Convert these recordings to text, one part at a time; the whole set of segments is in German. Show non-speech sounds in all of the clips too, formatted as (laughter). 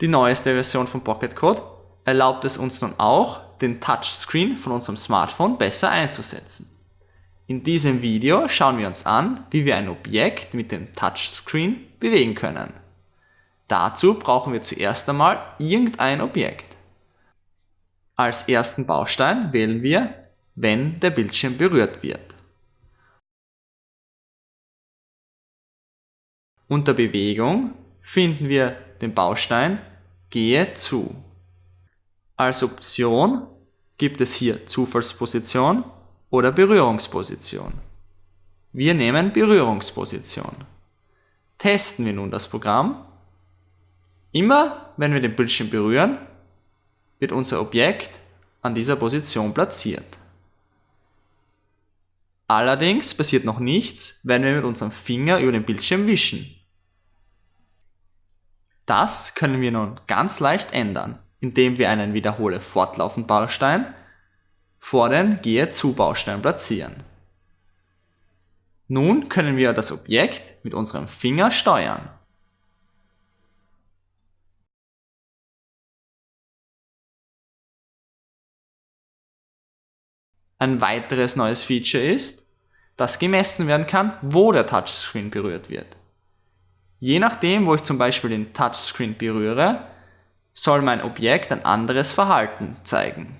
Die neueste Version von Pocket Code erlaubt es uns nun auch, den Touchscreen von unserem Smartphone besser einzusetzen. In diesem Video schauen wir uns an, wie wir ein Objekt mit dem Touchscreen bewegen können. Dazu brauchen wir zuerst einmal irgendein Objekt. Als ersten Baustein wählen wir, wenn der Bildschirm berührt wird. Unter Bewegung finden wir den Baustein Gehe zu. Als Option gibt es hier Zufallsposition oder Berührungsposition. Wir nehmen Berührungsposition. Testen wir nun das Programm. Immer wenn wir den Bildschirm berühren, wird unser Objekt an dieser Position platziert. Allerdings passiert noch nichts, wenn wir mit unserem Finger über den Bildschirm wischen. Das können wir nun ganz leicht ändern, indem wir einen Wiederhole fortlaufend Baustein vor den Gehe zu Baustein platzieren. Nun können wir das Objekt mit unserem Finger steuern. Ein weiteres neues Feature ist, dass gemessen werden kann, wo der Touchscreen berührt wird. Je nachdem, wo ich zum Beispiel den Touchscreen berühre, soll mein Objekt ein anderes Verhalten zeigen.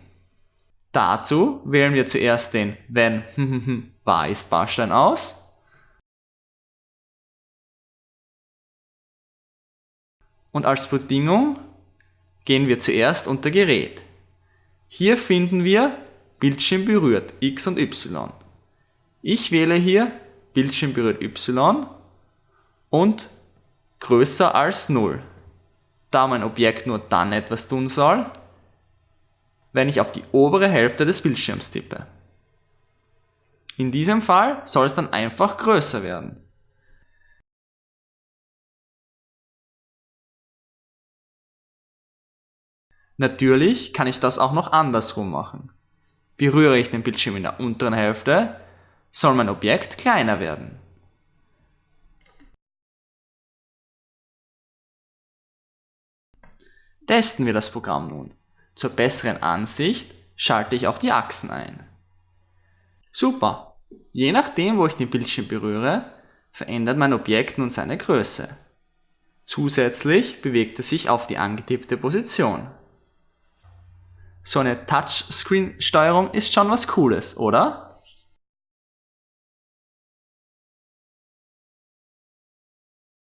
Dazu wählen wir zuerst den Wenn (laughs) wahr ist Baustein aus und als Bedingung gehen wir zuerst unter Gerät. Hier finden wir Bildschirm berührt X und Y. Ich wähle hier Bildschirm berührt Y und größer als 0, da mein Objekt nur dann etwas tun soll, wenn ich auf die obere Hälfte des Bildschirms tippe. In diesem Fall soll es dann einfach größer werden. Natürlich kann ich das auch noch andersrum machen. Berühre ich den Bildschirm in der unteren Hälfte, soll mein Objekt kleiner werden. Testen wir das Programm nun. Zur besseren Ansicht schalte ich auch die Achsen ein. Super! Je nachdem, wo ich den Bildschirm berühre, verändert mein Objekt nun seine Größe. Zusätzlich bewegt es sich auf die angetippte Position. So eine Touchscreen-Steuerung ist schon was Cooles, oder?